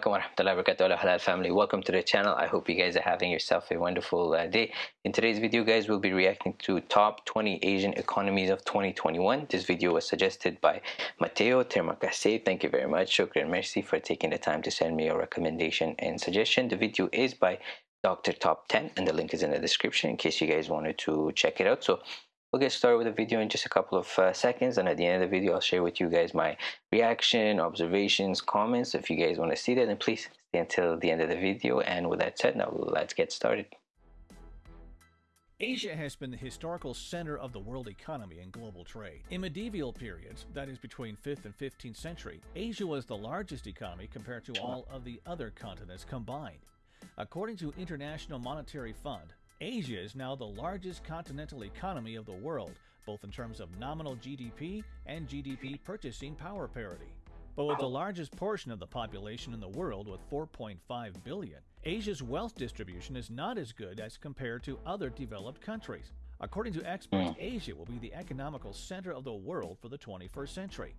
alaikum wa rahmatullahi wa barakatuh halal family. Welcome to the channel. I hope you guys are having yourself a wonderful uh, day. In today's video guys we'll be reacting to top 20 asian economies of 2021 this video was suggested by mateo termakase thank you very much. Shukran merci for taking the time to send me a recommendation and suggestion. The video is by dr top 10 and the link is in the description in case you guys wanted to check it out. So We'll get started with the video in just a couple of uh, seconds and at the end of the video I'll share with you guys my reaction, observations, comments. If you guys want to see that then please stay until the end of the video and with that said now let's get started. Asia has been the historical center of the world economy and global trade. In medieval periods, that is between 5th and 15th century, Asia was the largest economy compared to all of the other continents combined. According to International Monetary Fund, Asia is now the largest continental economy of the world, both in terms of nominal GDP and GDP purchasing power parity. But with the largest portion of the population in the world with 4.5 billion, Asia's wealth distribution is not as good as compared to other developed countries. According to experts, hmm. Asia will be the economical center of the world for the 21st century.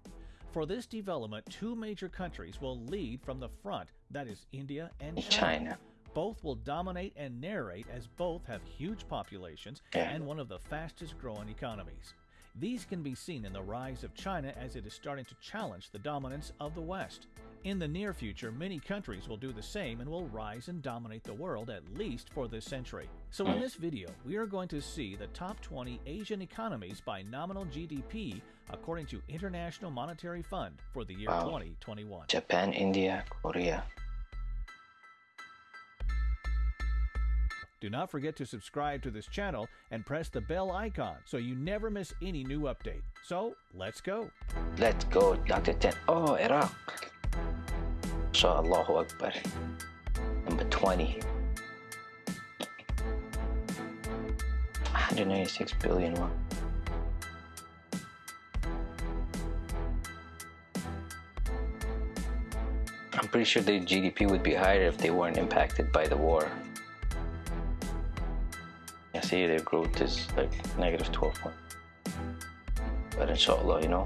For this development, two major countries will lead from the front, that is India and China. China. Both will dominate and narrate as both have huge populations and one of the fastest growing economies. These can be seen in the rise of China as it is starting to challenge the dominance of the West. In the near future, many countries will do the same and will rise and dominate the world at least for this century. So in this video, we are going to see the top 20 Asian economies by nominal GDP according to International Monetary Fund for the year wow. 2021. Japan, India, Korea, Do not forget to subscribe to this channel and press the bell icon so you never miss any new update. So, let's go. Let's go, Dr. 10. Oh, Iraq. So, Allahu Akbar. Number 20. 196 billion won. I'm pretty sure the GDP would be higher if they weren't impacted by the war see their growth is like negative 12 point. But inshallah, you know,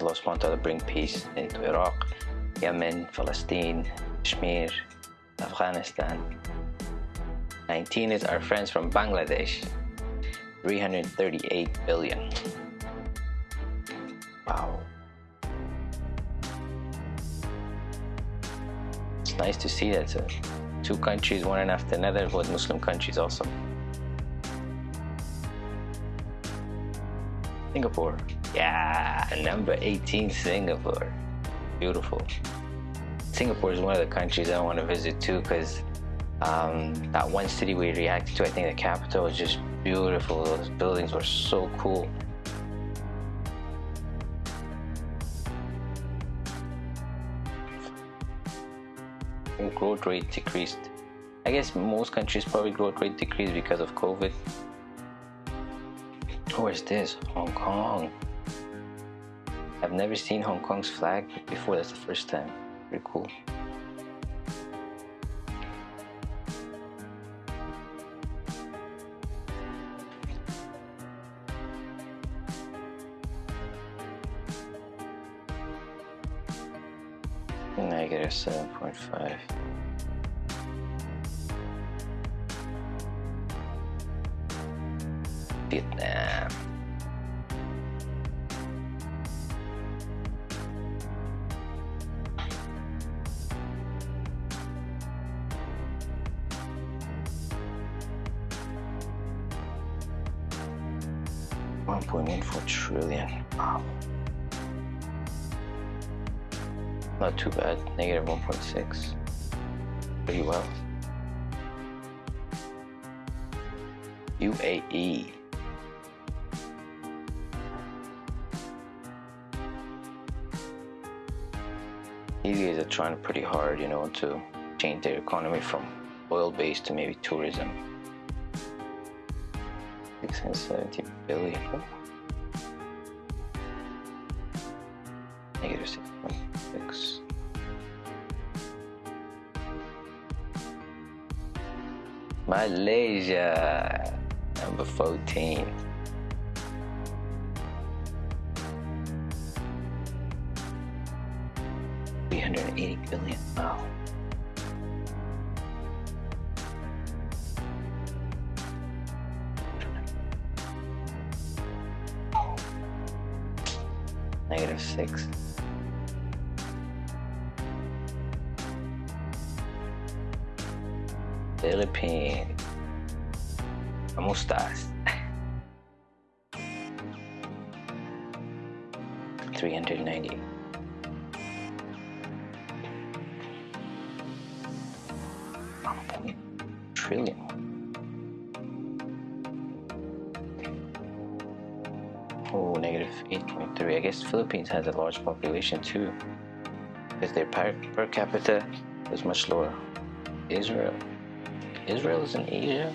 Allah subhanahu wa ta'ala bring peace into Iraq, Yemen, Palestine, Kashmir, Afghanistan. 19 is our friends from Bangladesh, 338 billion. Wow. It's nice to see that uh, two countries, one after another, both Muslim countries also. Singapore. Yeah, number 18, Singapore. Beautiful. Singapore is one of the countries I want to visit too because um, that one city we reacted to, I think the capital was just beautiful. Those buildings were so cool. Growth rate decreased. I guess most countries probably growth rate decreased because of COVID. Where's this? Hong Kong. I've never seen Hong Kong's flag before. That's the first time. Pretty cool. Negative 7.5. 1.14 trillion. Wow. Not too bad, negative 1.6. Pretty well. UAE. These guys are trying pretty hard, you know, to change their economy from oil-based to maybe tourism. 670 billion. Negative 6.6. Malaysia, number 14. Negative 6. Philippines. ¿Cómo estás? 390. Trillion. Oh, negative 8.3. I guess Philippines has a large population too. Because their per, per capita is much lower. Israel. Israel is in Asia?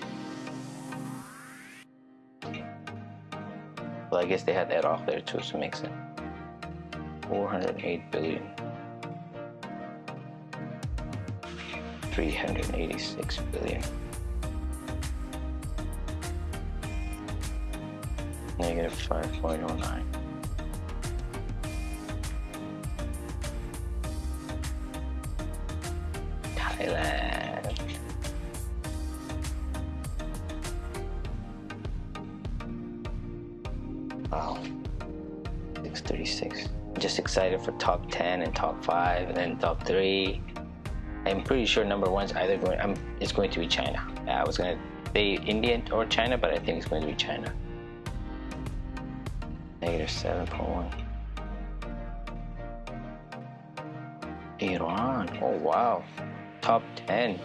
Well, I guess they had Iraq there too, so it makes sense. 408 billion. 386 billion. Negative 5.09. Thailand. Wow. 636. Just excited for top 10 and top 5 and then top 3. I'm pretty sure number one's either going I'm it's going to be China. I was gonna say India or China, but I think it's going to be China. Negative 7.1. Iran. Oh wow. Top 10.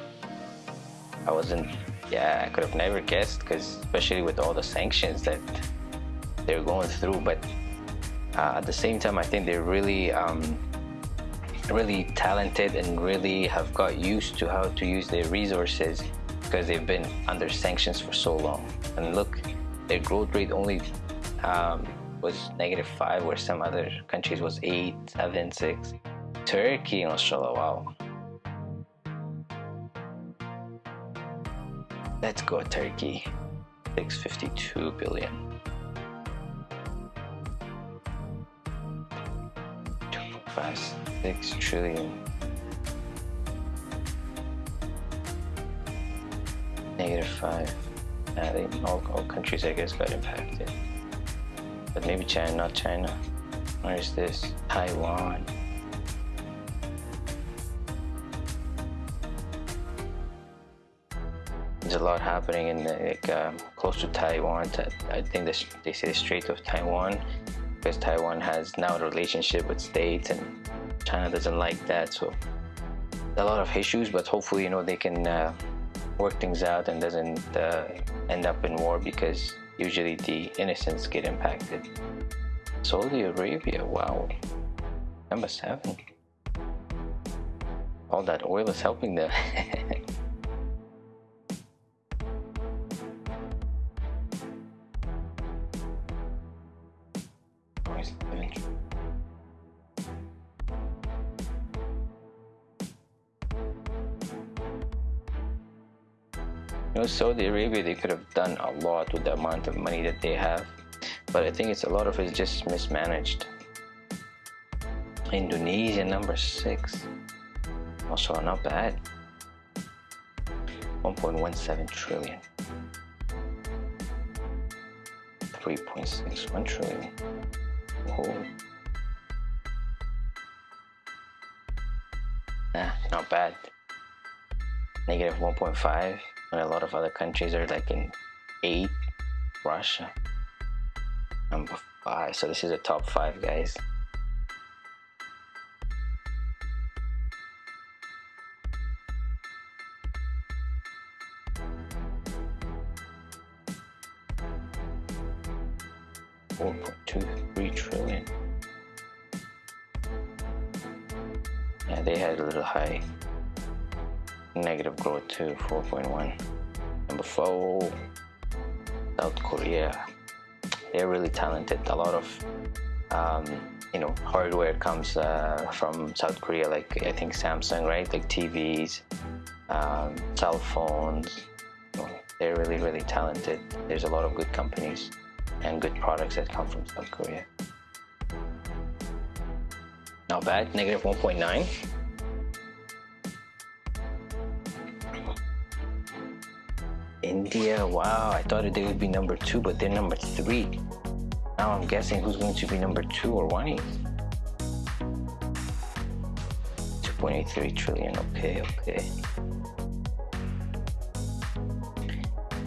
I wasn't yeah, I could have never guessed because especially with all the sanctions that they're going through, but uh, at the same time, I think they're really, um, really talented and really have got used to how to use their resources because they've been under sanctions for so long. And look, their growth rate only um, was negative five, where some other countries was eight, seven, six. Turkey, mashallah, wow. Let's go, Turkey. 652 billion. five, six trillion. Negative five. Uh, they, all, all countries, I guess, got impacted. But maybe China, not China. Where is this? Taiwan. There's a lot happening in the, like uh, close to Taiwan. I think this, they say the Strait of Taiwan because Taiwan has now a relationship with states and China doesn't like that so a lot of issues but hopefully you know they can uh, work things out and doesn't uh, end up in war because usually the innocents get impacted. Saudi Arabia wow. Number seven. All that oil is helping them You know, Saudi Arabia, they could have done a lot with the amount of money that they have, but I think it's a lot of it's just mismanaged. Indonesia, number six. Also not bad. 1.17 trillion. 3.61 trillion. Oh. Nah, not bad. Negative 1.5 and a lot of other countries are like in eight. Russia, number five. So this is the top five, guys. Four point two three trillion. Yeah, they had a little high negative growth to 4.1 number four south korea. They're really talented. A lot of um, you know hardware comes uh, from south korea like i think samsung right? Like tvs um, cell phones. They're really really talented. There's a lot of good companies and good products that come from south korea. Not bad. Negative 1.9 India, wow, I thought they would be number two, but they're number three. Now I'm guessing who's going to be number two or one. 2.83 trillion. Okay, okay.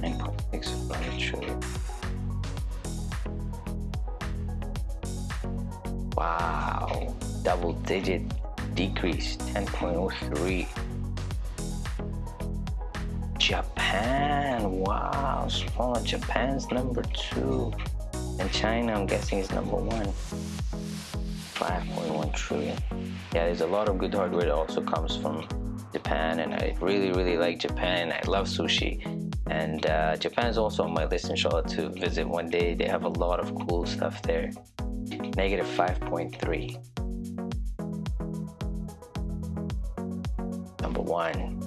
9.65 trillion. Wow, double digit decrease 10.03. Japan, wow, smaller. Japan's number two. And China, I'm guessing, is number one. 5.1 trillion. Yeah, there's a lot of good hardware that also comes from Japan, and I really, really like Japan. I love sushi. And uh, is also on my list, inshallah, to visit one day. They have a lot of cool stuff there. Negative 5.3. Number one,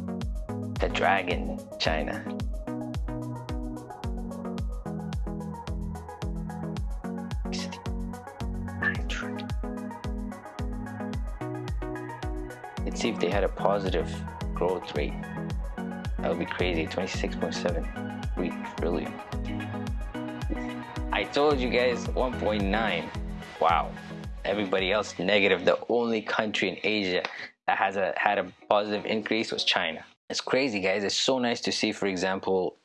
the dragon, China. Let's see if they had a positive growth rate. That would be crazy, 26.7 trillion. I told you guys 1.9. Wow. Everybody else negative. The only country in Asia that has a had a positive increase was China. It's crazy, guys. It's so nice to see, for example,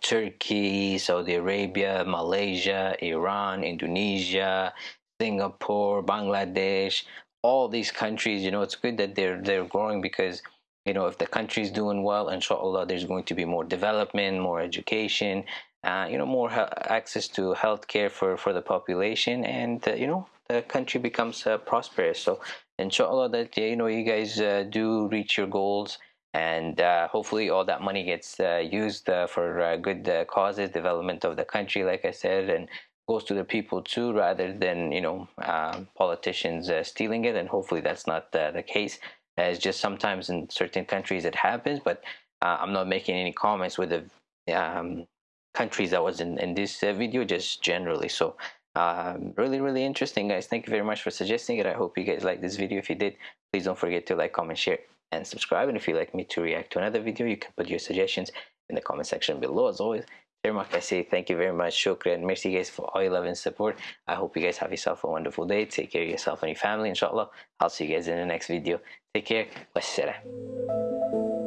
Turkey, Saudi Arabia, Malaysia, Iran, Indonesia, Singapore, Bangladesh, all these countries, you know, it's good that they're they're growing because you know if the country is doing well, inshallah, there's going to be more development, more education, uh, you know, more access to healthcare for for the population, and uh, you know the country becomes uh, prosperous. So inshallah that you know you guys uh, do reach your goals and uh, hopefully all that money gets uh, used uh, for uh, good uh, causes development of the country like i said and goes to the people too rather than you know um, politicians uh, stealing it. And hopefully that's not the case. It's just sometimes in certain countries it happens but i'm not making any comments with the um, countries that was in, in this video just generally. So um, really really interesting guys. Thank you very much for suggesting it. I hope you guys like this video. If you did please don't forget to like comment share and subscribe. And if you'd like me to react to another video you can put your suggestions in the comment section below. As always Mark, I say thank you very much. Shukran. Merci guys for all your love and support. I hope you guys have yourself a wonderful day. Take care of yourself and your family inshallah. I'll see you guys in the next video. Take care. Wassalam